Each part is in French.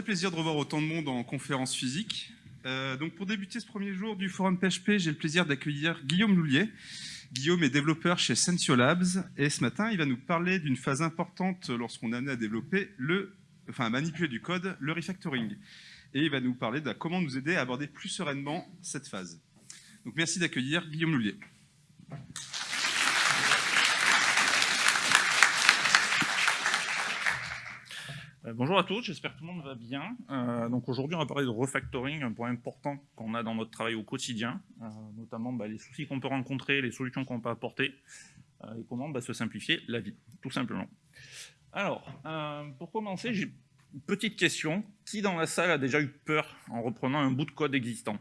Très plaisir de revoir autant de monde en conférence physique. Euh, donc pour débuter ce premier jour du forum PHP, j'ai le plaisir d'accueillir Guillaume Loulier. Guillaume est développeur chez Sensio Labs et ce matin, il va nous parler d'une phase importante lorsqu'on est amené à développer enfin à manipuler du code, le refactoring. Et il va nous parler de comment nous aider à aborder plus sereinement cette phase. Donc merci d'accueillir Guillaume Loulier. Bonjour à tous, j'espère que tout le monde va bien. Euh, donc aujourd'hui, on va parler de refactoring, un point important qu'on a dans notre travail au quotidien, euh, notamment bah, les soucis qu'on peut rencontrer, les solutions qu'on peut apporter, et comment bah, se simplifier la vie, tout simplement. Alors, pour commencer, j'ai une petite question. Qui dans la salle a déjà eu peur en reprenant un bout de code existant?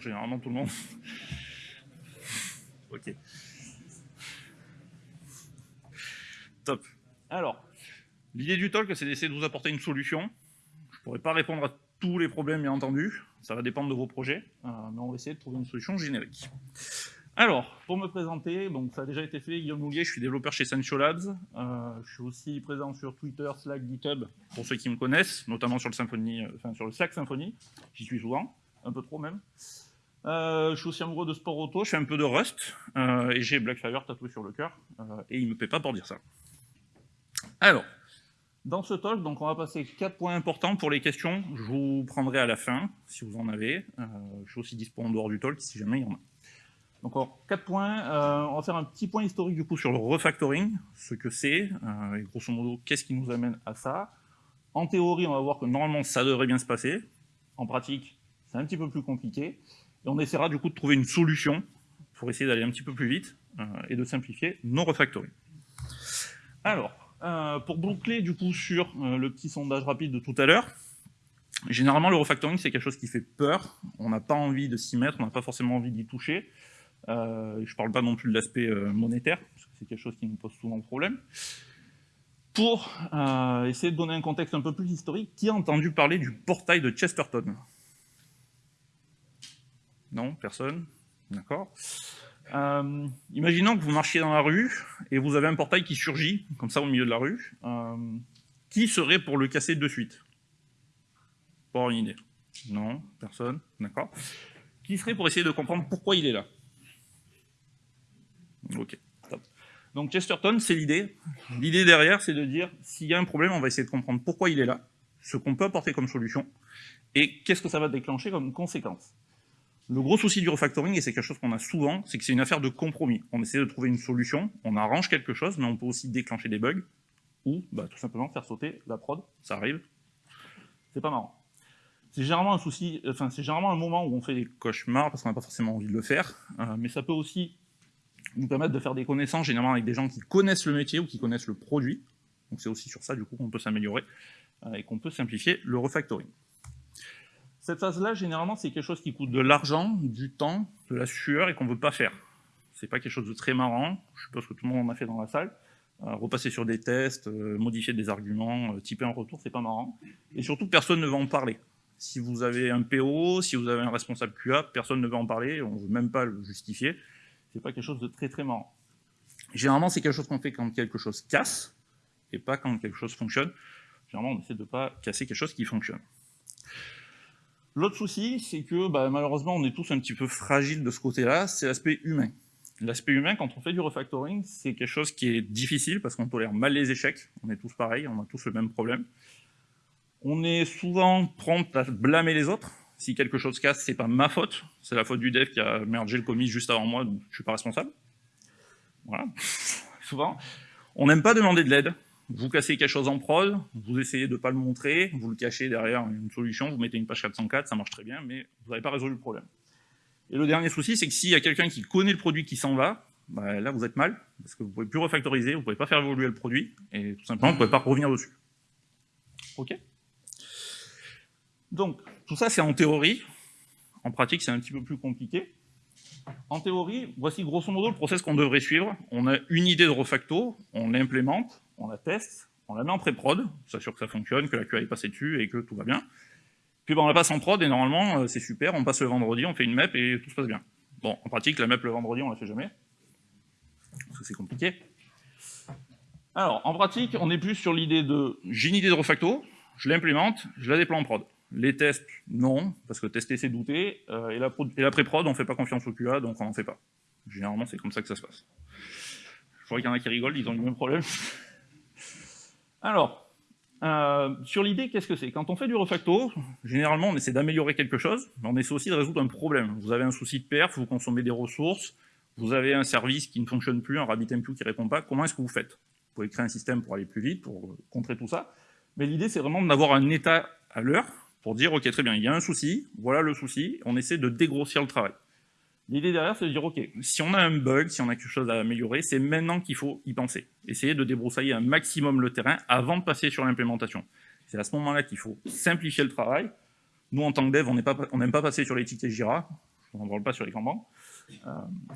Généralement tout le monde. ok. Top. Alors, L'idée du talk, c'est d'essayer de vous apporter une solution. Je ne pourrai pas répondre à tous les problèmes, bien entendu. Ça va dépendre de vos projets, euh, mais on va essayer de trouver une solution générique. Alors, pour me présenter, donc ça a déjà été fait, Guillaume Moulier, je suis développeur chez Sancho Labs. Euh, je suis aussi présent sur Twitter, Slack, GitHub, pour ceux qui me connaissent, notamment sur le, Symfony, euh, enfin, sur le Slack Symfony. J'y suis souvent, un peu trop même. je suis aussi amoureux de sport auto, je fais un peu de Rust, et j'ai Blackfire tatoué sur le cœur, et il ne me paie pas pour dire ça. Alors, dans ce talk, donc, on va passer quatre points importants pour les questions. Je vous prendrai à la fin, si vous en avez. Euh, je suis aussi disponible en dehors du talk, si jamais il y en a. Donc, alors, quatre points. Euh, on va faire un petit point historique, du coup, sur le refactoring, ce que c'est, euh, et grosso modo, qu'est-ce qui nous amène à ça. En théorie, on va voir que normalement, ça devrait bien se passer. En pratique, c'est un petit peu plus compliqué. Et on essaiera, du coup, de trouver une solution pour essayer d'aller un petit peu plus vite et de simplifier nos refactoring. Alors, euh, pour boucler du coup sur euh, le petit sondage rapide de tout à l'heure, généralement le refactoring c'est quelque chose qui fait peur, on n'a pas envie de s'y mettre, on n'a pas forcément envie d'y toucher. Euh, je ne parle pas non plus de l'aspect monétaire, parce que c'est quelque chose qui nous pose souvent problème. Pour essayer de donner un contexte un peu plus historique, qui a entendu parler du portail de Chesterton? Non Personne? D'accord euh, imaginons que vous marchiez dans la rue et vous avez un portail qui surgit, comme ça au milieu de la rue. Euh, qui serait pour le casser de suite? Pas une idée. Non, personne, d'accord. Qui serait pour essayer de comprendre pourquoi il est là? Ok, top. Donc Chesterton, c'est l'idée. L'idée derrière, c'est de dire, s'il y a un problème, on va essayer de comprendre pourquoi il est là, ce qu'on peut apporter comme solution, et qu'est-ce que ça va déclencher comme conséquence. Le gros souci du refactoring, et c'est quelque chose qu'on a souvent, c'est que c'est une affaire de compromis. On essaie de trouver une solution, on arrange quelque chose, mais on peut aussi déclencher des bugs, ou bah, tout simplement faire sauter la prod, ça arrive. C'est pas marrant. C'est généralement un souci, c'est un moment où on fait des cauchemars parce qu'on n'a pas forcément envie de le faire, euh, mais ça peut aussi nous permettre de faire des connaissances, généralement avec des gens qui connaissent le métier ou qui connaissent le produit. Donc c'est aussi sur ça du coup qu'on peut s'améliorer euh, et qu'on peut simplifier le refactoring. Cette phase-là, généralement, c'est quelque chose qui coûte de l'argent, du temps, de la sueur et qu'on ne veut pas faire. C'est pas quelque chose de très marrant, je suppose que tout le monde en a fait dans la salle. Euh, repasser sur des tests, euh, modifier des arguments, euh, typer un retour, c'est pas marrant. Et surtout, personne ne va en parler. Si vous avez un PO, si vous avez un responsable QA, personne ne va en parler, on ne veut même pas le justifier. C'est pas quelque chose de très très marrant. Généralement, c'est quelque chose qu'on fait quand quelque chose casse, et pas quand quelque chose fonctionne. Généralement, on essaie de ne pas casser quelque chose qui fonctionne. L'autre souci, c'est que bah, malheureusement, on est tous un petit peu fragiles de ce côté-là, c'est l'aspect humain. L'aspect humain, quand on fait du refactoring, c'est quelque chose qui est difficile parce qu'on tolère mal les échecs, on est tous pareils, on a tous le même problème. On est souvent prompt à blâmer les autres. Si quelque chose casse, c'est pas ma faute, c'est la faute du dev qui a mergé le commit juste avant moi, donc je suis pas responsable. Voilà, souvent. On n'aime pas demander de l'aide, vous cassez quelque chose en prod, vous essayez de ne pas le montrer, vous le cachez derrière une solution, vous mettez une page 404, ça marche très bien, mais vous n'avez pas résolu le problème. Et le dernier souci, c'est que s'il y a quelqu'un qui connaît le produit qui s'en va, bah, là vous êtes mal, parce que vous ne pouvez plus refactoriser, vous ne pouvez pas faire évoluer le produit, et tout simplement vous ne pouvez pas revenir dessus. Ok? Donc, tout ça c'est en théorie, en pratique c'est un petit peu plus compliqué. En théorie, voici grosso modo le process qu'on devrait suivre. On a une idée de refacto, on l'implémente, on la teste, on la met en pré-prod, on s'assure que ça fonctionne, que la QA est passée dessus et que tout va bien. Puis ben, on la passe en prod et normalement euh, c'est super, on passe le vendredi, on fait une map et tout se passe bien. Bon, en pratique, la map le vendredi, on la fait jamais, parce que c'est compliqué. Alors, en pratique, on est plus sur l'idée de j'ai une idée de refacto, je l'implémente, je la déploie en prod. Les tests, non, parce que tester, c'est douter. Euh, et la, pré-prod, on ne fait pas confiance au QA, donc on n'en fait pas. Généralement, c'est comme ça que ça se passe. Je vois qu'il y en a qui rigolent, ils ont le même problème. Alors, euh, sur l'idée, qu'est-ce que c'est? Quand on fait du refacto, généralement, on essaie d'améliorer quelque chose, mais on essaie aussi de résoudre un problème. Vous avez un souci de perf, vous consommez des ressources, vous avez un service qui ne fonctionne plus, un RabbitMQ qui ne répond pas, comment est-ce que vous faites? Vous pouvez créer un système pour aller plus vite, pour contrer tout ça, mais l'idée, c'est vraiment d'avoir un état à l'heure pour dire, ok, très bien, il y a un souci, voilà le souci, on essaie de dégrossir le travail. L'idée derrière, c'est de dire, OK, si on a un bug, si on a quelque chose à améliorer, c'est maintenant qu'il faut y penser. Essayer de débroussailler un maximum le terrain avant de passer sur l'implémentation. C'est à ce moment-là qu'il faut simplifier le travail. Nous, en tant que dev, on n'aime pas, passer sur les tickets Jira, on n'en parle pas sur les Kanban. Euh,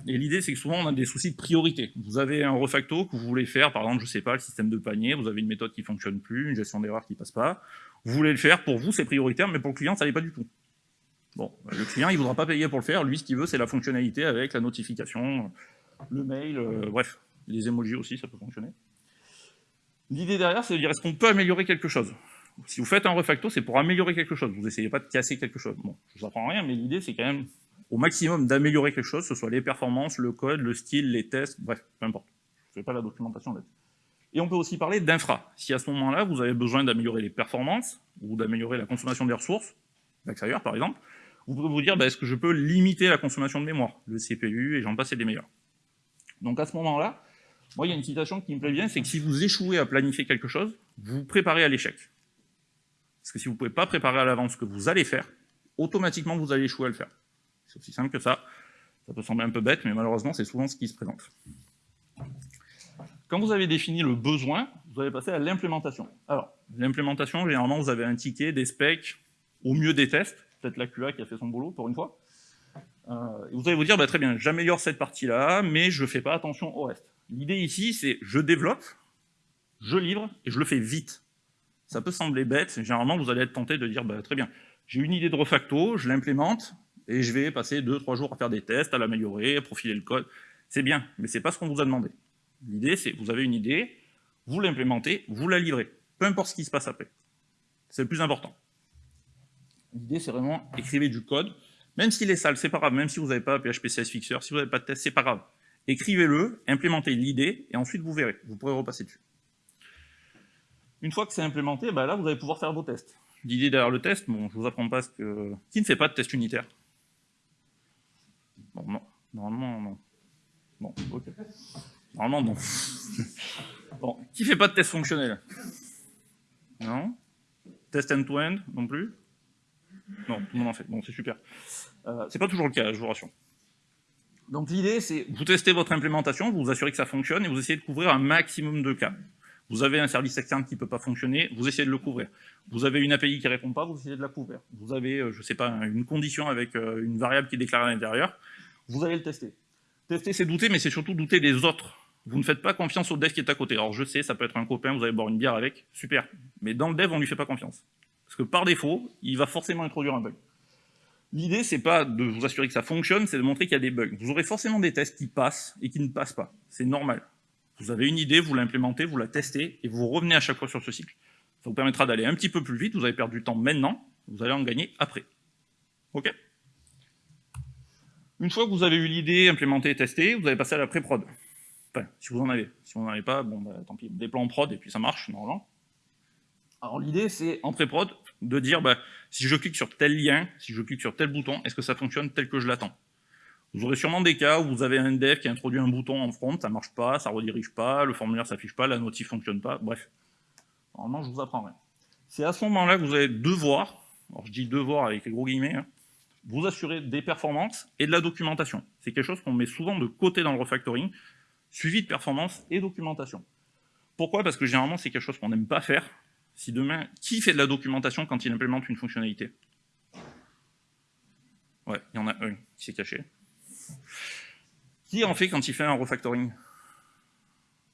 et l'idée, c'est que souvent, on a des soucis de priorité. Vous avez un refacto que vous voulez faire, par exemple, je ne sais pas, le système de panier, vous avez une méthode qui ne fonctionne plus, une gestion d'erreur qui ne passe pas. Vous voulez le faire, pour vous, c'est prioritaire, mais pour le client, ça n'est pas du tout. Bon, le client, il ne voudra pas payer pour le faire. Lui, ce qu'il veut, c'est la fonctionnalité avec la notification, le mail, euh, bref, les emojis aussi, ça peut fonctionner. L'idée derrière, c'est de dire, est-ce qu'on peut améliorer quelque chose? Si vous faites un refacto, c'est pour améliorer quelque chose. Vous n'essayez pas de casser quelque chose. Bon, je vous apprends rien, mais l'idée, c'est quand même au maximum d'améliorer quelque chose, que ce soit les performances, le code, le style, les tests, bref, peu importe. Je ne fais pas la documentation là-dessus. Et on peut aussi parler d'infra. Si à ce moment-là, vous avez besoin d'améliorer les performances, ou d'améliorer la consommation des ressources, l'extérieur par exemple, vous pouvez vous dire, bah, est-ce que je peux limiter la consommation de mémoire, le CPU, et j'en passe, des meilleurs. Donc à ce moment-là, moi, il y a une citation qui me plaît bien, c'est que si vous échouez à planifier quelque chose, vous vous préparez à l'échec. Parce que si vous ne pouvez pas préparer à l'avance ce que vous allez faire, automatiquement, vous allez échouer à le faire. C'est aussi simple que ça. Ça peut sembler un peu bête, mais malheureusement, c'est souvent ce qui se présente. Quand vous avez défini le besoin, vous allez passer à l'implémentation. Alors, l'implémentation, généralement, vous avez un ticket, des specs, au mieux des tests, peut-être la QA qui a fait son boulot pour une fois. Euh, vous allez vous dire, bah, très bien, j'améliore cette partie-là, mais je ne fais pas attention au reste. L'idée ici, c'est je développe, je livre, et je le fais vite. Ça peut sembler bête, généralement vous allez être tenté de dire, bah, très bien, j'ai une idée de refacto, je l'implémente, et je vais passer 2-3 jours à faire des tests, à l'améliorer, à profiler le code. C'est bien, mais c'est pas ce qu'on vous a demandé. L'idée, c'est vous avez une idée, vous l'implémentez, vous la livrez, peu importe ce qui se passe après. C'est le plus important. L'idée, c'est vraiment écrivez du code, même s'il est sale, c'est pas grave, même si vous n'avez pas PHP CS Fixer, si vous n'avez pas de test, c'est pas grave. Écrivez-le, implémentez l'idée, et ensuite vous verrez, vous pourrez repasser dessus. Une fois que c'est implémenté, bah là, vous allez pouvoir faire vos tests. L'idée derrière le test, bon, je vous apprends pas ce que... Qui ne fait pas de test unitaire non. Normalement, non. Bon, ok. Normalement, non. bon, qui fait pas de test fonctionnel? Non? Test end-to-end non plus? Non, tout le monde en fait. Bon, c'est super. Euh, c'est pas toujours le cas, je vous rassure. Donc l'idée, c'est vous testez votre implémentation, vous vous assurez que ça fonctionne et vous essayez de couvrir un maximum de cas. Vous avez un service externe qui ne peut pas fonctionner, vous essayez de le couvrir. Vous avez une API qui ne répond pas, vous essayez de la couvrir. Vous avez, euh, je ne sais pas, une condition avec euh, une variable qui est déclarée à l'intérieur, vous allez le tester. Tester, c'est douter, mais c'est surtout douter des autres. Vous ne faites pas confiance au dev qui est à côté. Alors je sais, ça peut être un copain, vous allez boire une bière avec, super. Mais dans le dev, on ne lui fait pas confiance. Parce que par défaut, il va forcément introduire un bug. L'idée, c'est pas de vous assurer que ça fonctionne, c'est de montrer qu'il y a des bugs. Vous aurez forcément des tests qui passent et qui ne passent pas. C'est normal. Vous avez une idée, vous l'implémentez, vous la testez, et vous revenez à chaque fois sur ce cycle. Ça vous permettra d'aller un petit peu plus vite, vous avez perdu du temps maintenant, vous allez en gagner après. OK? Une fois que vous avez eu l'idée implémentée et testée, vous allez passer à la pré-prod. Enfin, si vous en avez. Si vous n'en avez pas, bon, bah, tant pis, des plans prod, et puis ça marche, normalement. Alors l'idée, c'est en pré-prod de dire, bah, si je clique sur tel lien, si je clique sur tel bouton, est-ce que ça fonctionne tel que je l'attends? Vous aurez sûrement des cas où vous avez un dev qui a introduit un bouton en front, ça marche pas, ça redirige pas, le formulaire s'affiche pas, la notif fonctionne pas, bref. Normalement, je vous apprends rien. C'est à ce moment-là que vous allez devoir, alors je dis devoir avec les gros guillemets, hein, vous assurer des performances et de la documentation. C'est quelque chose qu'on met souvent de côté dans le refactoring, suivi de performance et documentation. Pourquoi? Parce que généralement, c'est quelque chose qu'on n'aime pas faire, si demain, qui fait de la documentation quand il implémente une fonctionnalité? Ouais, il y en a un qui s'est caché. Qui en fait quand il fait un refactoring?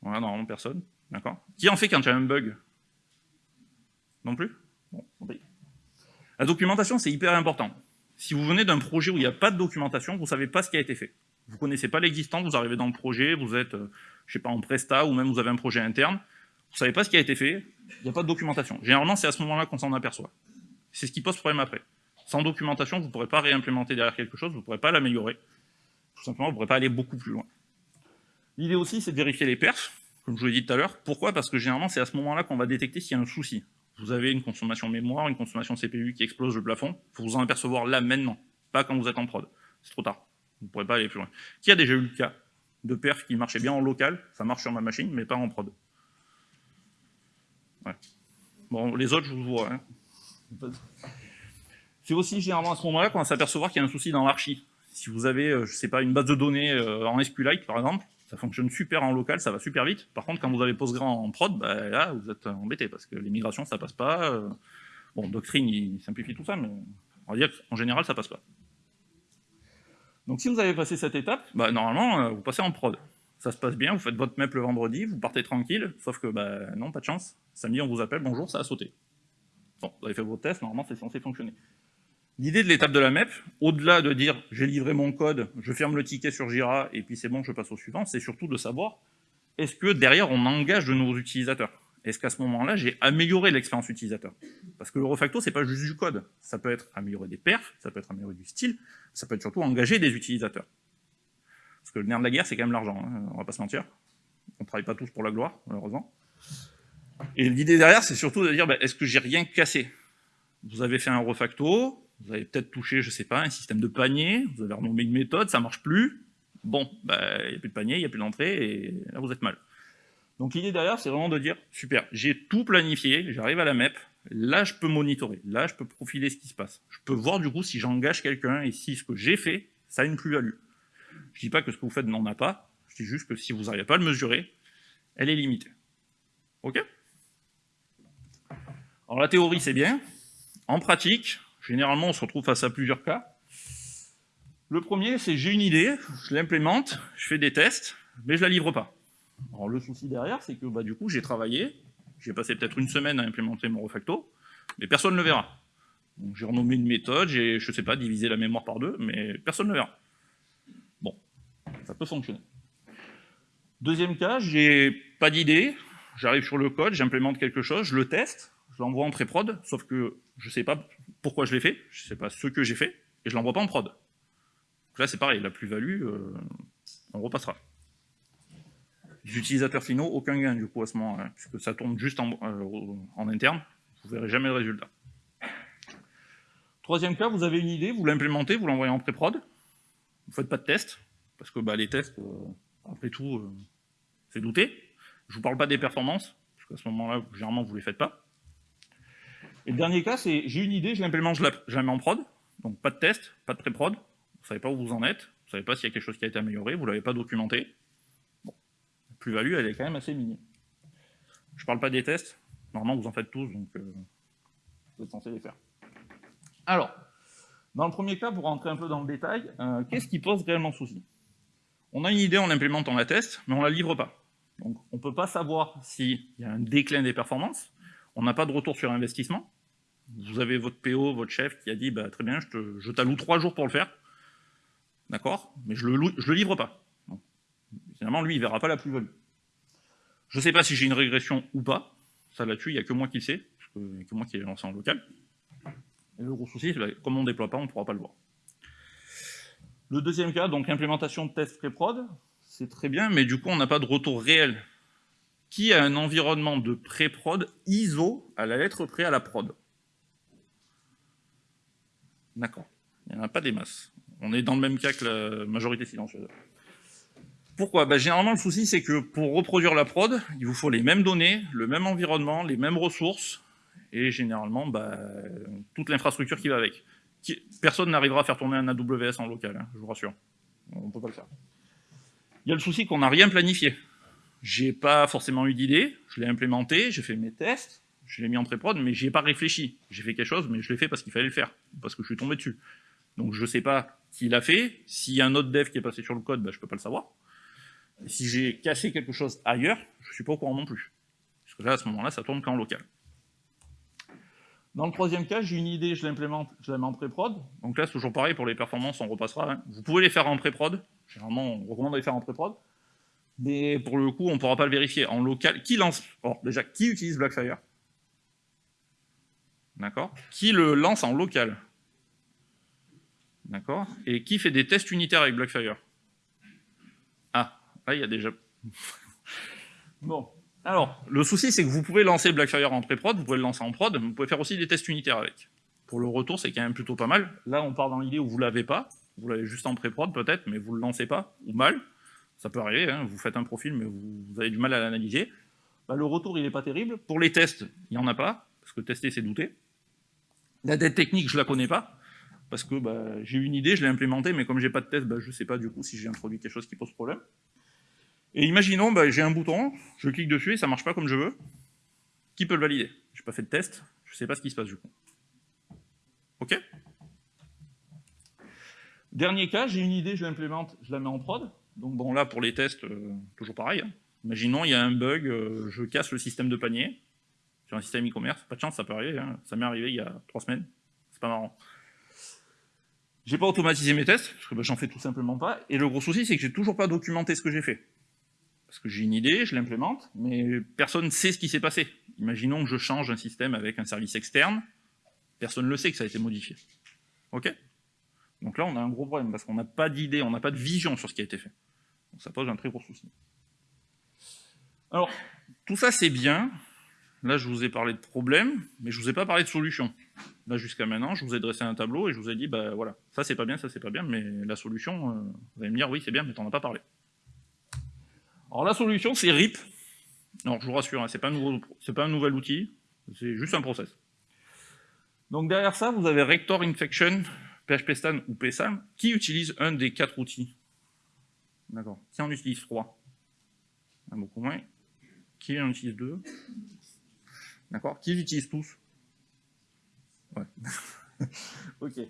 Voilà, normalement personne. D'accord? Qui en fait quand il y a un bug? Non plus? Bon, La documentation, c'est hyper important. Si vous venez d'un projet où il n'y a pas de documentation, vous ne savez pas ce qui a été fait. Vous ne connaissez pas l'existant, vous arrivez dans le projet, vous êtes, euh, je sais pas, en Presta, ou même vous avez un projet interne, vous savez pas ce qui a été fait, il n'y a pas de documentation. Généralement, c'est à ce moment-là qu'on s'en aperçoit. C'est ce qui pose problème après. Sans documentation, vous ne pourrez pas réimplémenter derrière quelque chose, vous ne pourrez pas l'améliorer. Tout simplement, vous ne pourrez pas aller beaucoup plus loin. L'idée aussi, c'est de vérifier les perfs, comme je vous l'ai dit tout à l'heure. Pourquoi? Parce que généralement, c'est à ce moment-là qu'on va détecter s'il y a un souci. Vous avez une consommation mémoire, une consommation CPU qui explose le plafond, il faut vous en apercevoir là, maintenant, pas quand vous êtes en prod. C'est trop tard. Vous ne pourrez pas aller plus loin. Qui a déjà eu le cas de perf qui marchait bien en local, ça marche sur ma machine, mais pas en prod Bon, les autres, je vous vois. Hein. C'est aussi généralement à ce moment-là qu'on va s'apercevoir qu'il y a un souci dans l'archi. Si vous avez, euh, je sais pas, une base de données euh, en SQLite, par exemple, ça fonctionne super en local, ça va super vite. Par contre, quand vous avez Postgre en prod, bah, là, vous êtes embêté, parce que les migrations, ça passe pas. Euh. Bon, Doctrine, il simplifie tout ça, mais on va dire qu'en général, ça passe pas. Donc si vous avez passé cette étape, bah, normalement, vous passez en prod. Ça se passe bien, vous faites votre MEP le vendredi, vous partez tranquille, sauf que, bah, non, pas de chance. Samedi, on vous appelle, bonjour, ça a sauté. Bon, vous avez fait vos tests, normalement, c'est censé fonctionner. L'idée de l'étape de la MEP, au-delà de dire j'ai livré mon code, je ferme le ticket sur Jira et puis c'est bon, je passe au suivant, c'est surtout de savoir est-ce que derrière on engage de nouveaux utilisateurs? Est-ce qu'à ce, moment-là j'ai amélioré l'expérience utilisateur? Parce que le refacto c'est pas juste du code, ça peut être améliorer des perfs, ça peut être améliorer du style, ça peut être surtout engager des utilisateurs. Parce que le nerf de la guerre c'est quand même l'argent, hein, on va pas se mentir. On travaille pas tous pour la gloire, malheureusement. Et l'idée derrière c'est surtout de dire bah, est-ce que j'ai rien cassé? Vous avez fait un refacto, vous avez peut-être touché, je sais pas, un système de panier, vous avez renommé une méthode, ça marche plus. Bon, bah, il n'y a plus de panier, il n'y a plus d'entrée, et là vous êtes mal. Donc l'idée derrière, c'est vraiment de dire, super, j'ai tout planifié, j'arrive à la MEP, là je peux monitorer, là je peux profiler ce qui se passe. Je peux voir du coup si j'engage quelqu'un et si ce que j'ai fait, ça a une plus-value. Je dis pas que ce que vous faites n'en a pas, je dis juste que si vous n'arrivez pas à le mesurer, elle est limitée. Ok? Alors la théorie c'est bien, en pratique, Généralement, on se retrouve face à plusieurs cas. Le premier, c'est j'ai une idée, je l'implémente, je fais des tests, mais je la livre pas. Alors le souci derrière, c'est que bah, du coup, j'ai travaillé, j'ai passé peut-être une semaine à implémenter mon refacto, mais personne ne le verra. J'ai renommé une méthode, j'ai, je sais pas, divisé la mémoire par deux, mais personne ne le verra. Ça peut fonctionner. Deuxième cas, j'ai pas d'idée, j'arrive sur le code, j'implémente quelque chose, je le teste, je l'envoie en pré-prod, sauf que je sais pas pourquoi je l'ai fait, je sais pas ce que j'ai fait, et je l'envoie pas en prod. Donc là, c'est pareil, la plus-value, euh, on repassera. Les utilisateurs finaux, aucun gain du coup à ce moment-là, puisque ça tourne juste en, euh, en interne, vous verrez jamais le résultat. Troisième cas, vous avez une idée, vous l'implémentez, vous l'envoyez en pré-prod, vous faites pas de test, parce que bah, les tests, euh, après tout, c'est douter. Je vous parle pas des performances, parce qu'à ce moment-là, généralement, vous les faites pas. Et le dernier cas, c'est j'ai une idée, je l'implémente, je la mets en prod, donc pas de test, pas de pré-prod, vous ne savez pas où vous en êtes, vous ne savez pas s'il y a quelque chose qui a été amélioré, vous ne l'avez pas documenté. Bon, la plus-value, elle est quand même assez minime. Je ne parle pas des tests, normalement vous en faites tous, donc euh, vous êtes censé les faire. Alors, dans le premier cas, pour rentrer un peu dans le détail, euh, qu'est-ce qui pose réellement souci? On a une idée, on l'implémente, la teste, mais on ne la livre pas. Donc on ne peut pas savoir s'il y a un déclin des performances, on n'a pas de retour sur investissement, vous avez votre PO, votre chef qui a dit bah, très bien, je, t'alloue trois jours pour le faire, d'accord, mais je le, le livre pas. Finalement, lui, il verra pas la plus-value. Je ne sais pas si j'ai une régression ou pas, ça là-dessus, il n'y a que moi qui le sais, parce a que moi qui l'ai lancé en local. Et le gros souci, c'est que comme on ne déploie pas, on ne pourra pas le voir. Le deuxième cas, donc implémentation de test pré-prod, c'est très bien, mais du coup, on n'a pas de retour réel. Qui a un environnement de pré-prod ISO à la lettre près à la prod D'accord. Il n'y en a pas des masses. On est dans le même cas que la majorité silencieuse. Pourquoi? Bah, Généralement, le souci, c'est que pour reproduire la prod, il vous faut les mêmes données, le même environnement, les mêmes ressources, et généralement, bah, toute l'infrastructure qui va avec. Personne n'arrivera à faire tourner un AWS en local, hein, je vous rassure. On ne peut pas le faire. Il y a le souci qu'on n'a rien planifié. J'ai pas forcément eu d'idée, je l'ai implémenté, j'ai fait mes tests, je l'ai mis en pré-prod, mais j'y ai pas réfléchi. J'ai fait quelque chose, mais je l'ai fait parce qu'il fallait le faire, parce que je suis tombé dessus. Donc je sais pas qui l'a fait, s'il y a un autre dev qui est passé sur le code, bah, je peux pas le savoir. Si j'ai cassé quelque chose ailleurs, je suis pas au courant non plus. Parce que là, à ce moment-là, ça tourne qu'en local. Dans le troisième cas, j'ai une idée, je l'implémente, je la mets en pré-prod. Donc là, c'est toujours pareil pour les performances, on repassera. Hein. Vous pouvez les faire en pré-prod. Généralement, on recommande de les faire en pré-prod. Mais pour le coup, on ne pourra pas le vérifier. En local, qui lance Déjà, qui utilise Blackfire? D'accord? Qui le lance en local? D'accord? Et qui fait des tests unitaires avec Blackfire? Ah, là, il y a déjà... bon. Alors, le souci, c'est que vous pouvez lancer Blackfire en pré-prod, vous pouvez le lancer en prod, mais vous pouvez faire aussi des tests unitaires avec. Pour le retour, c'est quand même plutôt pas mal. Là, on part dans l'idée où vous l'avez pas, vous l'avez juste en pré-prod peut-être, mais vous le lancez pas, ou mal. Ça peut arriver, hein, vous faites un profil, mais vous, avez du mal à l'analyser. Bah, le retour, il n'est pas terrible. Pour les tests, il n'y en a pas, parce que tester, c'est douter. La dette technique, je la connais pas, parce que bah, j'ai une idée, je l'ai implémentée, mais comme j'ai pas de test, bah, je sais pas du coup si j'ai introduit quelque chose qui pose problème. Et imaginons, bah, j'ai un bouton, je clique dessus et ça marche pas comme je veux. Qui peut le valider? J'ai pas fait de test, je sais pas ce qui se passe du coup. Ok? Dernier cas, j'ai une idée, je l'implémente, je la mets en prod. Donc bon, là, pour les tests, euh, toujours pareil. Hein. Imaginons, il y a un bug, euh, je casse le système de panier sur un système e-commerce. Pas de chance, ça peut arriver. Hein. Ça m'est arrivé il y a trois semaines. C'est pas marrant. J'ai pas automatisé mes tests, parce que bah, j'en fais tout simplement pas. Et le gros souci, c'est que j'ai toujours pas documenté ce que j'ai fait. Parce que j'ai une idée, je l'implémente, mais personne ne sait ce qui s'est passé. Imaginons que je change un système avec un service externe, personne ne le sait que ça a été modifié. Ok? Donc là, on a un gros problème, parce qu'on n'a pas d'idée, on n'a pas de vision sur ce qui a été fait. Donc ça pose un très gros souci. Alors, tout ça c'est bien. Là, je vous ai parlé de problèmes, mais je ne vous ai pas parlé de solutions. Là, jusqu'à maintenant, je vous ai dressé un tableau et je vous ai dit, bah voilà, ça c'est pas bien, ça c'est pas bien, mais la solution, euh, vous allez me dire, oui c'est bien, mais tu n'en as pas parlé. Alors la solution, c'est RIP. Alors je vous rassure, hein, ce n'est pas, pas, un nouvel outil, c'est juste un process. Donc derrière ça, vous avez Rector Infection, PHP ou PSAM, qui utilise un des quatre outils. D'accord. Qui en utilise trois Beaucoup moins. Qui en utilise deux D'accord. Qui les utilise tous Ouais. ok.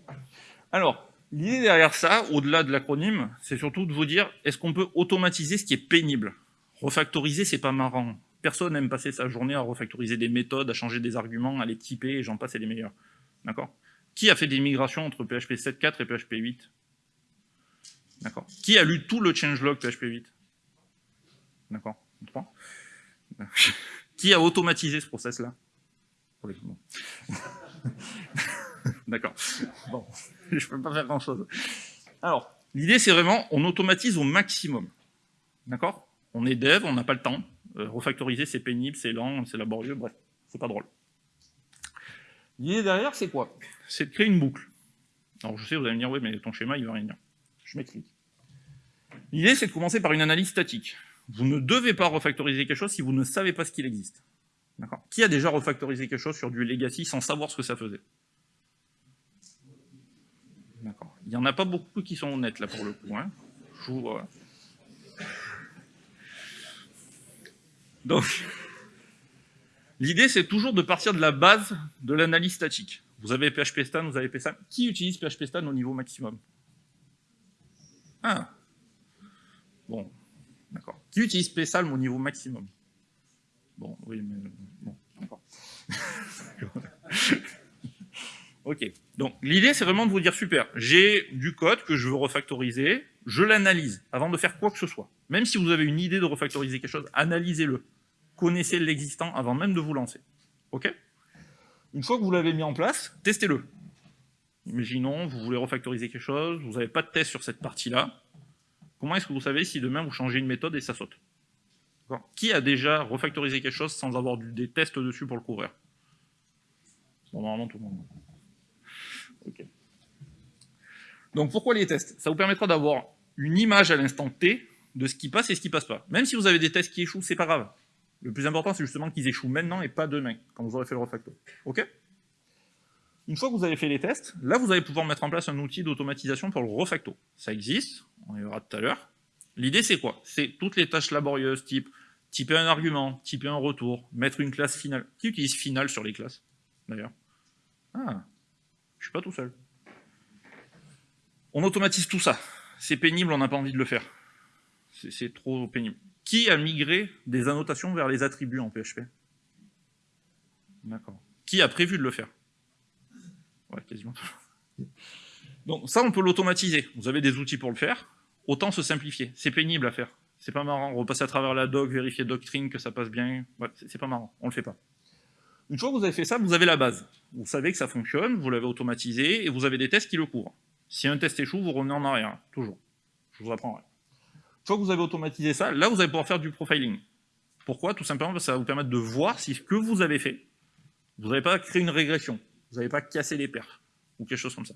Alors, L'idée derrière ça, au-delà de l'acronyme, c'est surtout de vous dire, est-ce qu'on peut automatiser ce qui est pénible? Refactoriser, c'est pas marrant. Personne n'aime passer sa journée à refactoriser des méthodes, à changer des arguments, à les typer, et j'en passe, c'est les meilleurs. D'accord? Qui a fait des migrations entre PHP 7.4 et PHP 8 D'accord? Qui a lu tout le changelog PHP 8 D'accord? Qui a automatisé ce process-là? D'accord. Bon, je peux pas faire grand-chose. Alors, l'idée, c'est vraiment, on automatise au maximum. D'accord? On est dev, on n'a pas le temps. Euh, refactoriser, c'est pénible, c'est lent, c'est laborieux, bref, c'est pas drôle. L'idée derrière, c'est quoi? C'est de créer une boucle. Alors, je sais, vous allez me dire, oui, mais ton schéma, il va rien dire. Je m'explique. L'idée, c'est de commencer par une analyse statique. Vous ne devez pas refactoriser quelque chose si vous ne savez pas ce qu'il existe. Qui a déjà refactorisé quelque chose sur du legacy sans savoir ce que ça faisait? Il n'y en a pas beaucoup qui sont honnêtes, là, pour le coup. Hein. Donc, l'idée, c'est toujours de partir de la base de l'analyse statique. Vous avez PHP Stan, vous avez PSAM. Qui utilise PHP Stan au niveau maximum? Ah Bon, d'accord. Qui utilise PSALM au niveau maximum? Bon, oui, mais... Bon, d'accord. Ok. Donc l'idée, c'est vraiment de vous dire, super, j'ai du code que je veux refactoriser, je l'analyse avant de faire quoi que ce soit. Même si vous avez une idée de refactoriser quelque chose, analysez-le. Connaissez l'existant avant même de vous lancer. Ok? Une fois que vous l'avez mis en place, testez-le. Imaginons, vous voulez refactoriser quelque chose, vous n'avez pas de test sur cette partie-là. Comment est-ce que vous savez si demain vous changez une méthode et ça saute? Qui a déjà refactorisé quelque chose sans avoir des tests dessus pour le couvrir? Normalement tout le monde. Donc pourquoi les tests? Ça vous permettra d'avoir une image à l'instant T de ce qui passe et ce qui passe pas. Même si vous avez des tests qui échouent, c'est pas grave. Le plus important, c'est justement qu'ils échouent maintenant et pas demain, quand vous aurez fait le refactor. Ok? Une fois que vous avez fait les tests, là, vous allez pouvoir mettre en place un outil d'automatisation pour le refacto. Ça existe, on y verra tout à l'heure. L'idée, c'est quoi? C'est toutes les tâches laborieuses, type typer un argument, typer un retour, mettre une classe finale. Qui utilise finale sur les classes, d'ailleurs? Ah, suis pas tout seul. On automatise tout ça. C'est pénible, on n'a pas envie de le faire. C'est trop pénible. Qui a migré des annotations vers les attributs en PHP D'accord. Qui a prévu de le faire? Ouais, quasiment. Donc ça, on peut l'automatiser. Vous avez des outils pour le faire. Autant se simplifier. C'est pénible à faire. C'est pas marrant. Repasser à travers la doc, vérifier doctrine, que ça passe bien. C'est pas marrant. On le fait pas. Une fois que vous avez fait ça, vous avez la base. Vous savez que ça fonctionne, vous l'avez automatisé, et vous avez des tests qui le couvrent. Si un test échoue, vous revenez en arrière, toujours. Je vous apprendrai. Une fois que vous avez automatisé ça, là, vous allez pouvoir faire du profiling. Pourquoi? Tout simplement parce que ça va vous permettre de voir si ce que vous avez fait, vous n'avez pas créé une régression, vous n'avez pas cassé les perfs, ou quelque chose comme ça.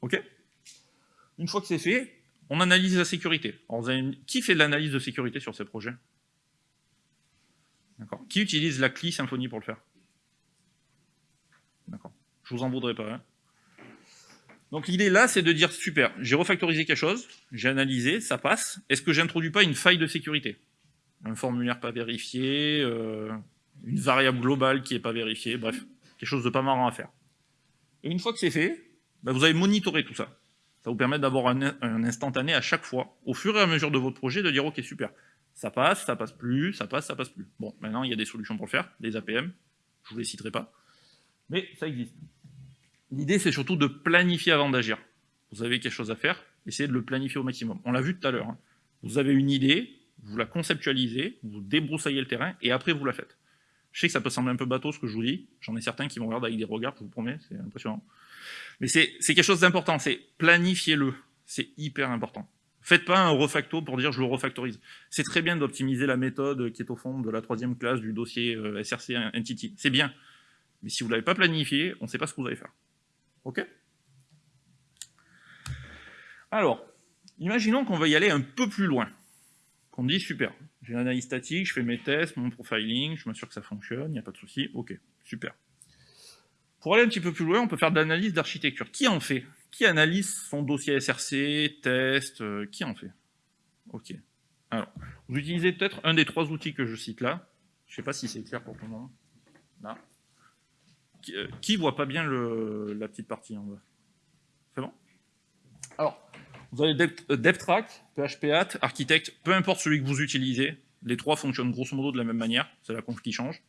OK? Une fois que c'est fait, on analyse la sécurité. Alors, vous avez... Qui fait de l'analyse de sécurité sur ces projets? D'accord? Qui utilise la CLI Symfony pour le faire? D'accord. Je vous en voudrais pas. Hein. Donc l'idée là, c'est de dire, super, j'ai refactorisé quelque chose, j'ai analysé, ça passe, est-ce que j'introduis pas une faille de sécurité? Un formulaire pas vérifié, euh, une variable globale qui n'est pas vérifiée, bref, quelque chose de pas marrant à faire. Et une fois que c'est fait, bah, vous allez monitorer tout ça. Ça vous permet d'avoir un, instantané à chaque fois, au fur et à mesure de votre projet, de dire, ok, super, ça passe, ça passe plus, ça passe, ça passe plus. Bon, maintenant, il y a des solutions pour le faire, des APM, je vous les citerai pas, mais ça existe. L'idée, c'est surtout de planifier avant d'agir. Vous avez quelque chose à faire, essayez de le planifier au maximum. On l'a vu tout à l'heure. Hein. Vous avez une idée, vous la conceptualisez, vous débroussaillez le terrain, et après vous la faites. Je sais que ça peut sembler un peu bateau ce que je vous dis, j'en ai certains qui vont regarder avec des regards, je vous promets, c'est impressionnant. Mais c'est quelque chose d'important, c'est planifiez-le, c'est hyper important. Faites pas un refacto pour dire je le refactorise. C'est très bien d'optimiser la méthode qui est au fond de la troisième classe du dossier euh, SRC Entity, c'est bien. Mais si vous ne l'avez pas planifié, on ne sait pas ce que vous allez faire. OK? Alors, imaginons qu'on va y aller un peu plus loin. Qu'on dit, super, j'ai l'analyse statique, je fais mes tests, mon profiling, je m'assure que ça fonctionne, il n'y a pas de souci, ok, super. Pour aller un petit peu plus loin, on peut faire de l'analyse d'architecture. Qui en fait? Qui analyse son dossier SRC, test, euh, qui en fait? Ok. Alors, vous utilisez peut-être un des trois outils que je cite là. Je ne sais pas si c'est clair pour tout le monde. Là. Euh, qui, voit pas bien la petite partie en bas C'est bon? Alors, vous avez DevTrack, PHPAT, Architect, peu importe celui que vous utilisez, les trois fonctionnent grosso modo de la même manière, c'est la conf qui change.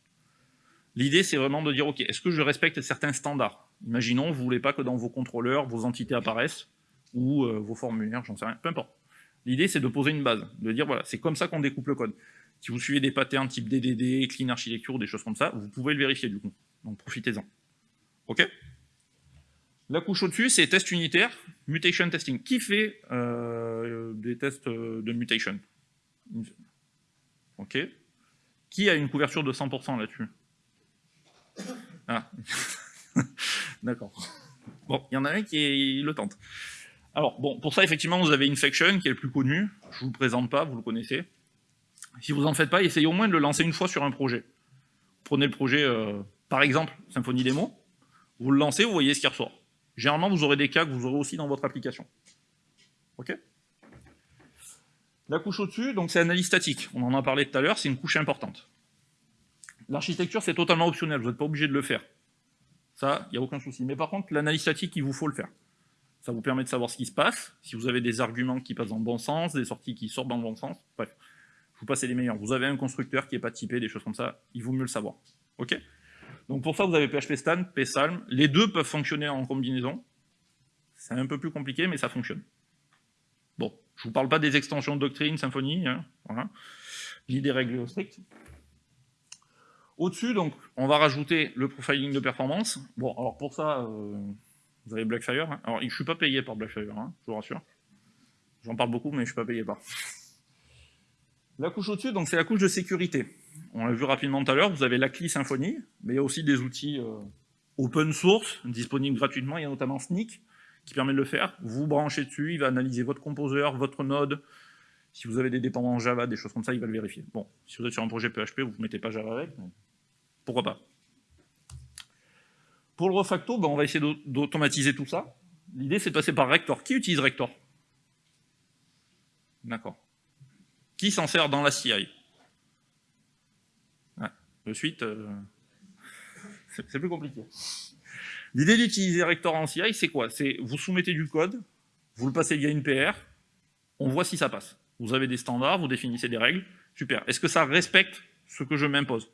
L'idée, c'est vraiment de dire, OK, est-ce que je respecte certains standards? Imaginons, vous ne voulez pas que dans vos contrôleurs, vos entités apparaissent, ou euh, vos formulaires, j'en sais rien, peu importe. L'idée, c'est de poser une base, de dire, voilà, c'est comme ça qu'on découpe le code. Si vous suivez des patterns type DDD, Clean Architecture, des choses comme ça, vous pouvez le vérifier du coup. Donc profitez-en. OK? La couche au-dessus, c'est test unitaire, mutation testing. Qui fait euh, des tests de mutation? OK Qui a une couverture de 100% là-dessus? Ah D'accord. Bon, il y en a un qui le tente. Alors, bon, pour ça, effectivement, vous avez Infection, qui est le plus connu. Je ne vous le présente pas, vous le connaissez. Si vous n'en faites pas, essayez au moins de le lancer une fois sur un projet. Prenez le projet euh, par exemple, Symfony Demo, vous le lancez, vous voyez ce qui ressort. Généralement, vous aurez des cas que vous aurez aussi dans votre application. OK? La couche au-dessus, donc c'est analyse statique. On en a parlé tout à l'heure, c'est une couche importante. L'architecture, c'est totalement optionnel, vous n'êtes pas obligé de le faire. Ça, il n'y a aucun souci. Mais par contre, l'analyse statique, il vous faut le faire. Ça vous permet de savoir ce qui se passe, si vous avez des arguments qui passent dans le bon sens, des sorties qui sortent dans le bon sens, bref. Je vous passe les meilleurs. Vous avez un constructeur qui n'est pas typé, des choses comme ça, il vaut mieux le savoir. OK? Donc pour ça, vous avez PHP Stan, PSalm. Les deux peuvent fonctionner en combinaison. C'est un peu plus compliqué, mais ça fonctionne. Bon, je ne vous parle pas des extensions doctrine, Symfony, hein, voilà, ni des règles strictes. Au-dessus, donc, on va rajouter le profiling de performance. Bon, alors pour ça, euh, vous avez Blackfire. Hein. Alors, je ne suis pas payé par Blackfire, hein, je vous rassure. J'en parle beaucoup, mais je ne suis pas payé par. La couche au-dessus, donc c'est la couche de sécurité. On l'a vu rapidement tout à l'heure, vous avez la CLI Symfony, mais il y a aussi des outils euh, open source, disponibles gratuitement, il y a notamment Sneak, qui permet de le faire. Vous branchez dessus, il va analyser votre composeur, votre node, si vous avez des dépendances Java, des choses comme ça, il va le vérifier. Bon, si vous êtes sur un projet PHP, vous ne mettez pas Java avec, mais pourquoi pas. Pour le refacto, ben, on va essayer d'automatiser tout ça. L'idée, c'est de passer par Rector. Qui utilise Rector? D'accord. Qui s'en sert dans la CI de suite, euh, c'est plus compliqué. L'idée d'utiliser Rector en CI, c'est quoi? C'est vous soumettez du code, vous le passez via une PR, on voit si ça passe. Vous avez des standards, vous définissez des règles, super. Est-ce que ça respecte ce que je m'impose?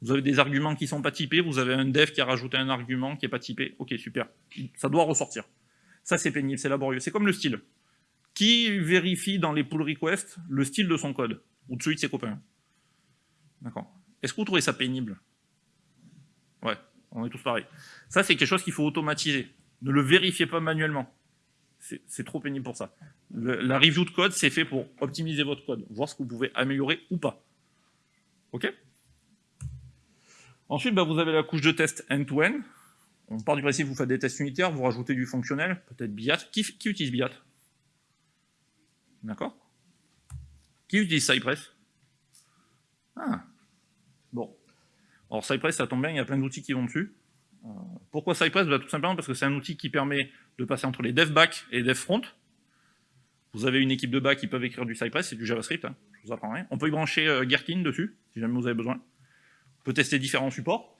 Vous avez des arguments qui ne sont pas typés, vous avez un dev qui a rajouté un argument qui n'est pas typé, ok, super. Ça doit ressortir. Ça, c'est pénible, c'est laborieux. C'est comme le style. Qui vérifie dans les pull requests le style de son code? Ou de celui de ses copains D'accord. Est-ce que vous trouvez ça pénible? Ouais, on est tous pareils. Ça, c'est quelque chose qu'il faut automatiser. Ne le vérifiez pas manuellement. C'est trop pénible pour ça. la review de code, c'est fait pour optimiser votre code, voir ce que vous pouvez améliorer ou pas. OK? Ensuite, bah, vous avez la couche de test end-to-end. On part du principe vous faites des tests unitaires, vous rajoutez du fonctionnel, peut-être BIAT. Qui, qui utilise BIAT? D'accord? Qui utilise Cypress? Ah. Alors Cypress, ça tombe bien, il y a plein d'outils qui vont dessus. Euh, pourquoi Cypress? Bah, Tout simplement parce que c'est un outil qui permet de passer entre les dev back et dev front. Vous avez une équipe de back qui peuvent écrire du Cypress, c'est du JavaScript, hein, je vous apprends rien. On peut y brancher euh, dessus, si jamais vous avez besoin. On peut tester différents supports.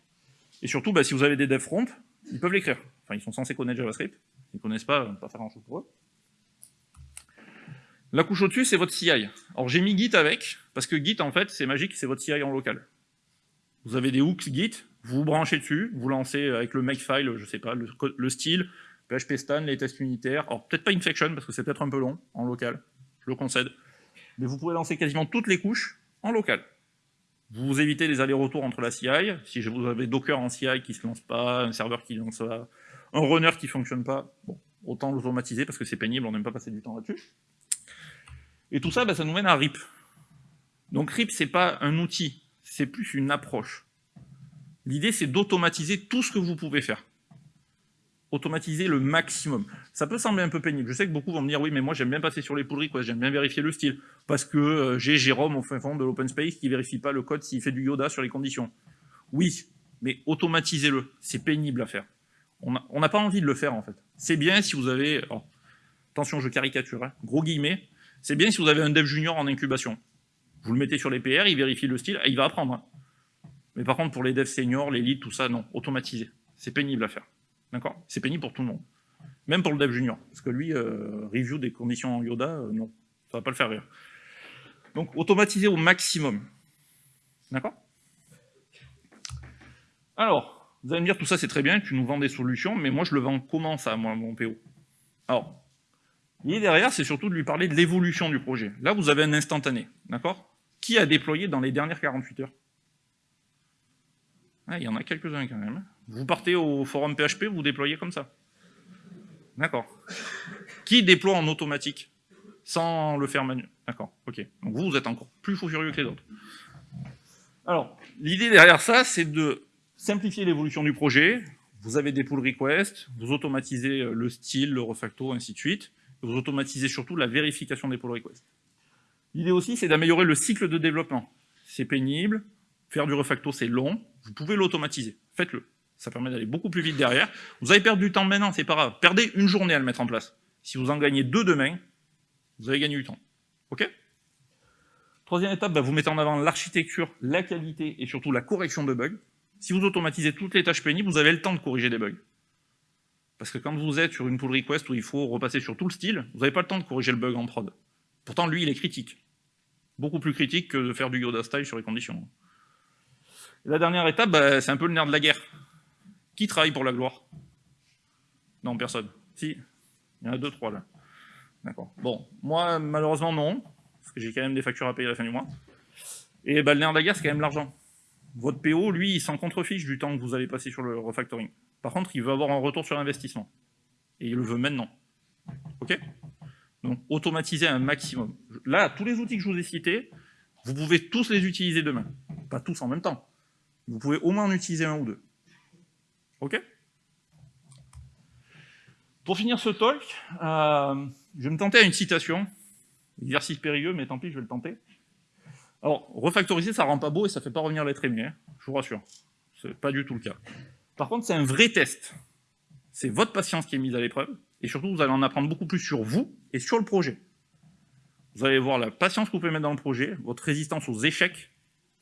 Et surtout, bah, si vous avez des dev front, ils peuvent l'écrire. Enfin, ils sont censés connaître JavaScript. Ils ne connaissent pas, pas faire grand-chose pour eux. La couche au-dessus, c'est votre CI. Alors j'ai mis Git avec, parce que Git, en fait, c'est magique, c'est votre CI en local. Vous avez des hooks Git, vous branchez dessus, vous lancez avec le makefile, je sais pas, le, style, PHP stan, les tests unitaires, alors peut-être pas infection, parce que c'est peut-être un peu long en local, je le concède, mais vous pouvez lancer quasiment toutes les couches en local. Vous évitez les allers-retours entre la CI, si vous avez Docker en CI qui se lance pas, un serveur qui lance pas, un runner qui fonctionne pas, autant l'automatiser parce que c'est pénible, on n'aime pas passer du temps là-dessus. Et tout ça, bah, ça nous mène à RIP. Donc RIP, c'est pas un outil, c'est plus une approche. L'idée, c'est d'automatiser tout ce que vous pouvez faire. Automatiser le maximum. Ça peut sembler un peu pénible. Je sais que beaucoup vont me dire, oui, mais moi, j'aime bien passer sur les pull requests, j'aime bien vérifier le style, parce que euh, j'ai Jérôme au fin fond de l'open space qui vérifie pas le code s'il fait du Yoda sur les conditions. Oui, mais automatisez-le. C'est pénible à faire. On n'a pas envie de le faire, en fait. C'est bien si vous avez... attention, je caricature, hein, gros guillemets, c'est bien si vous avez un dev junior en incubation. Vous le mettez sur les PR, il vérifie le style, il va apprendre. Hein. Mais par contre, pour les devs seniors, les leads, tout ça, non, automatisé. C'est pénible à faire. D'accord? C'est pénible pour tout le monde. Même pour le dev junior. Parce que lui, euh, review des conditions en Yoda, euh, non, ça va pas le faire rire. Donc, automatiser au maximum. D'accord? Alors, vous allez me dire, tout ça c'est très bien, tu nous vends des solutions, mais moi je le vends comment ça, moi, mon PO Alors, L'idée derrière, c'est surtout de lui parler de l'évolution du projet. Là, vous avez un instantané, d'accord? Qui a déployé dans les dernières 48 heures Il y en a quelques-uns quand même. Vous partez au forum PHP, vous déployez comme ça. D'accord. Qui déploie en automatique Sans le faire manuel. D'accord, ok. Donc vous, vous êtes encore plus fou furieux que les autres. Alors, l'idée derrière ça, c'est de simplifier l'évolution du projet. Vous avez des pull requests, vous automatisez le style, le refacto, ainsi de suite vous automatisez surtout la vérification des pull requests. L'idée aussi, c'est d'améliorer le cycle de développement. C'est pénible, faire du refacto, c'est long, vous pouvez l'automatiser, faites-le. Ça permet d'aller beaucoup plus vite derrière. Vous avez perdu du temps maintenant, c'est pas grave. Perdez une journée à le mettre en place. Si vous en gagnez deux demain, vous avez gagné du temps. Ok? Troisième étape, bah, vous mettez en avant l'architecture, la qualité et surtout la correction de bugs. Si vous automatisez toutes les tâches pénibles, vous avez le temps de corriger des bugs. Parce que quand vous êtes sur une pull request où il faut repasser sur tout le style, vous n'avez pas le temps de corriger le bug en prod. Pourtant, lui, il est critique. Beaucoup plus critique que de faire du Yoda style sur les conditions. la dernière étape, bah, c'est un peu le nerf de la guerre. Qui travaille pour la gloire? Non, personne. Si, il y en a deux, trois là. D'accord. Bon, moi, malheureusement, non, parce que j'ai quand même des factures à payer à la fin du mois. Et bah, le nerf de la guerre, c'est quand même l'argent. Votre PO, lui, il s'en contrefiche du temps que vous allez passer sur le refactoring. Par contre, il veut avoir un retour sur investissement. Et il le veut maintenant. OK? Donc, automatiser un maximum. Là, tous les outils que je vous ai cités, vous pouvez tous les utiliser demain. Pas tous en même temps. Vous pouvez au moins en utiliser un ou deux. OK? Pour finir ce talk, euh, je vais me tenter à une citation. Exercice périlleux, mais tant pis, je vais le tenter. Alors, refactoriser, ça rend pas beau et ça fait pas revenir l'être aimé, hein, je vous rassure. C'est pas du tout le cas. Par contre, c'est un vrai test. C'est votre patience qui est mise à l'épreuve, et surtout, vous allez en apprendre beaucoup plus sur vous et sur le projet. Vous allez voir la patience que vous pouvez mettre dans le projet, votre résistance aux échecs.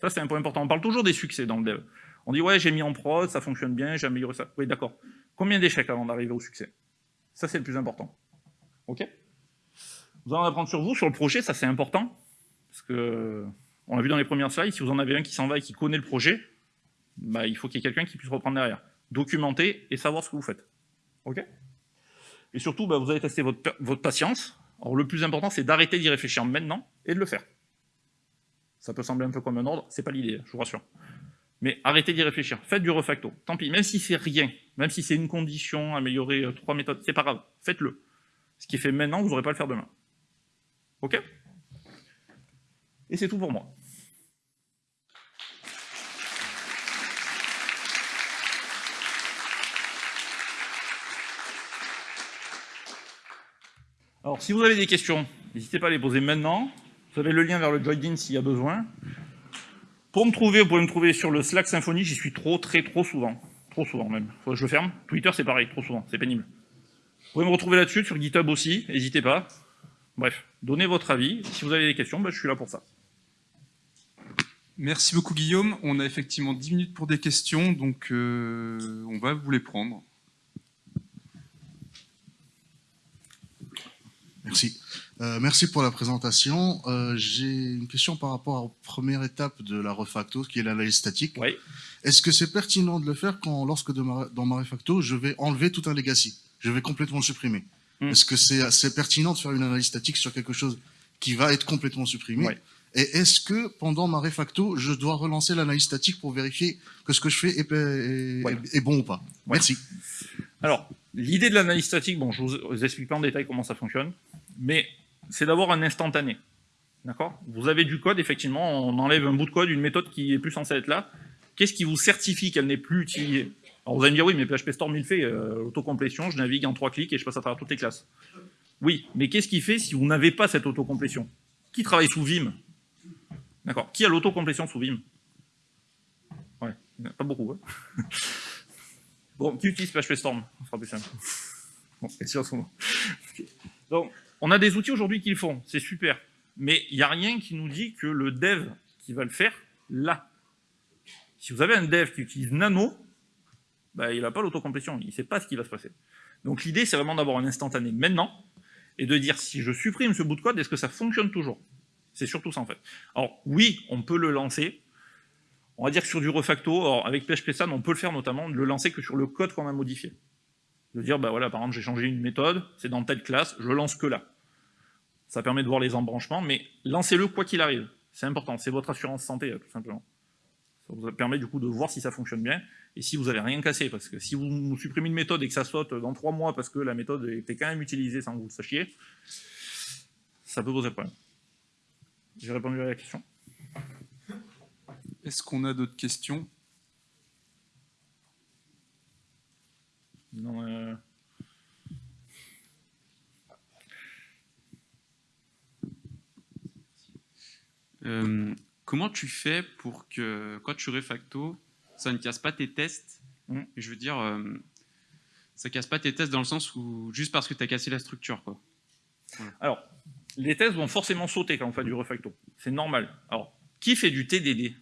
Ça, c'est un point important. On parle toujours des succès dans le dev. On dit, ouais, j'ai mis en prod, ça fonctionne bien, j'ai amélioré ça. Oui, d'accord. Combien d'échecs avant d'arriver au succès? Ça, c'est le plus important. OK? Vous allez en apprendre sur vous, sur le projet, ça, c'est important. Parce que, on l'a vu dans les premières slides, si vous en avez un qui s'en va et qui connaît le projet, bah, il faut qu'il y ait quelqu'un qui puisse reprendre derrière. Documenter et savoir ce que vous faites. OK? Et surtout, bah, vous allez tester votre, patience, Alors le plus important, c'est d'arrêter d'y réfléchir maintenant et de le faire. Ça peut sembler un peu comme un ordre, c'est pas l'idée, je vous rassure. Mais arrêtez d'y réfléchir, faites du refacto. Tant pis, même si c'est rien, même si c'est une condition, améliorer euh, trois méthodes, c'est pas grave, faites-le. Ce qui est fait maintenant, vous n'aurez pas le faire demain. Ok? Et c'est tout pour moi. Alors, si vous avez des questions, n'hésitez pas à les poser maintenant. Vous avez le lien vers le Join-in s'il y a besoin. Pour me trouver, vous pouvez me trouver sur le Slack Symfony, j'y suis trop, très, trop souvent. Trop souvent même. Je le ferme. Twitter, c'est pareil, trop souvent, c'est pénible. Vous pouvez me retrouver là-dessus, sur GitHub aussi, n'hésitez pas. Bref, donnez votre avis. Si vous avez des questions, ben, je suis là pour ça. Merci beaucoup Guillaume. On a effectivement 10 minutes pour des questions, donc euh, on va vous les prendre. Merci. Euh, merci pour la présentation. Euh, J'ai une question par rapport à la première étape de la refacto, qui est l'analyse statique. Oui. Est-ce que c'est pertinent de le faire quand, lorsque de ma- dans ma refacto, je vais enlever tout un legacy Je vais complètement le supprimer? Hmm. Est-ce que c'est c'est pertinent de faire une analyse statique sur quelque chose qui va être complètement supprimé? Ouais. Et est-ce que pendant ma refacto, je dois relancer l'analyse statique pour vérifier que ce que je fais est, est- Ouais. est bon ou pas? Ouais. Merci. Alors, l'idée de l'analyse statique, bon, je vous, vous explique pas en détail comment ça fonctionne, mais c'est d'avoir un instantané. D'accord? Vous avez du code, effectivement, on enlève un bout de code, une méthode qui est plus censée être là. Qu'est-ce qui vous certifie qu'elle n'est plus utilisée? Alors vous allez me dire, oui, mais PHP Storm, il fait, euh, je navigue en trois clics et je passe à travers toutes les classes. Oui, mais qu'est-ce qui fait si vous n'avez pas cette autocomplétion? Qui travaille sous Vim? D'accord? Qui a l'autocomplétion sous Vim? Ouais, pas beaucoup. hein. Bon, qui utilise PHP Storm Ça sera plus simple. Bon, et si, en ce moment. Ok. Donc, on a des outils aujourd'hui qui le font, c'est super. Mais il n'y a rien qui nous dit que le dev qui va le faire, là. Si vous avez un dev qui utilise Nano, bah, il n'a pas l'autocomplétion, il ne sait pas ce qui va se passer. Donc l'idée, c'est vraiment d'avoir un instantané maintenant, et de dire, si je supprime ce bout de code, est-ce que ça fonctionne toujours? C'est surtout ça, en fait. Alors, oui, on peut le lancer, on va dire que sur du refacto, alors avec PHP SAN, on peut le faire notamment, de le lancer que sur le code qu'on a modifié. De dire, bah voilà, par exemple, j'ai changé une méthode, c'est dans telle classe, je lance que là. Ça permet de voir les embranchements, mais lancez-le quoi qu'il arrive. C'est important, c'est votre assurance santé, tout simplement. Ça vous permet du coup de voir si ça fonctionne bien, et si vous avez rien cassé, parce que si vous supprimez une méthode et que ça saute dans trois mois parce que la méthode était quand même utilisée sans que vous le sachiez, ça peut poser problème. J'ai répondu à la question. Est-ce qu'on a d'autres questions? Non, euh, Euh, comment tu fais pour que quand tu refacto, ça ne casse pas tes tests? Mm. Je veux dire, euh, ça casse pas tes tests dans le sens où juste parce que tu as cassé la structure. Quoi. Alors, les tests vont forcément sauter quand on fait du refacto. C'est normal. Alors, qui fait du TDD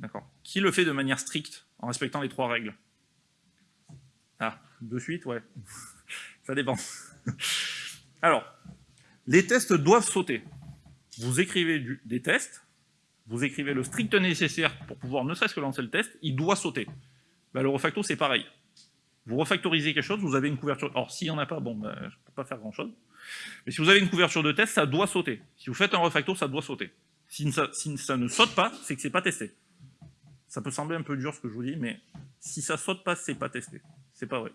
D'accord. Qui le fait de manière stricte, en respectant les trois règles? Ah, de suite, ouais. Ça dépend. Alors, les tests doivent sauter. Vous écrivez des tests, vous écrivez le strict nécessaire pour pouvoir ne serait-ce que lancer le test, il doit sauter. Bah, le refacto, c'est pareil. Vous refactorisez quelque chose, vous avez une couverture. Alors, s'il n'y en a pas, bon, bah, je ne peux pas faire grand-chose. Mais si vous avez une couverture de test, ça doit sauter. Si vous faites un refacto, ça doit sauter. Si ça, si ça ne saute pas, c'est que c'est pas testé. Ça peut sembler un peu dur ce que je vous dis, mais si ça saute pas, c'est pas testé. C'est pas vrai.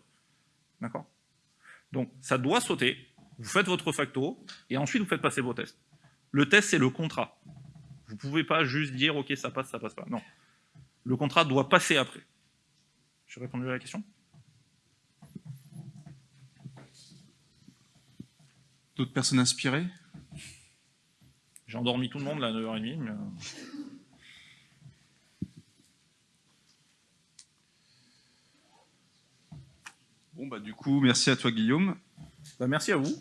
D'accord? Donc, ça doit sauter. Vous faites votre refacto, et ensuite vous faites passer vos tests. Le test, c'est le contrat. Vous pouvez pas juste dire, ok, ça passe, ça passe pas. Non. Le contrat doit passer après. J'ai répondu à la question? D'autres personnes inspirées? J'ai endormi tout le monde là à 9h30, mais... Bon, bah du coup, merci à toi Guillaume. Bah, merci à vous.